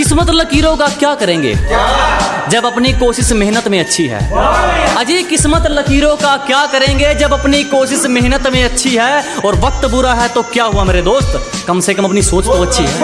किस्मत लकीरों का क्या करेंगे? जब अपनी कोशिश मेहनत में अच्छी है। अजी, किस्मत लकीरों का क्या करेंगे जब अपनी कोशिश मेहनत में अच्छी है? और वक्त बुरा है तो क्या हुआ मेरे दोस्त? कम से कम अपनी सोच तो अच्छी है।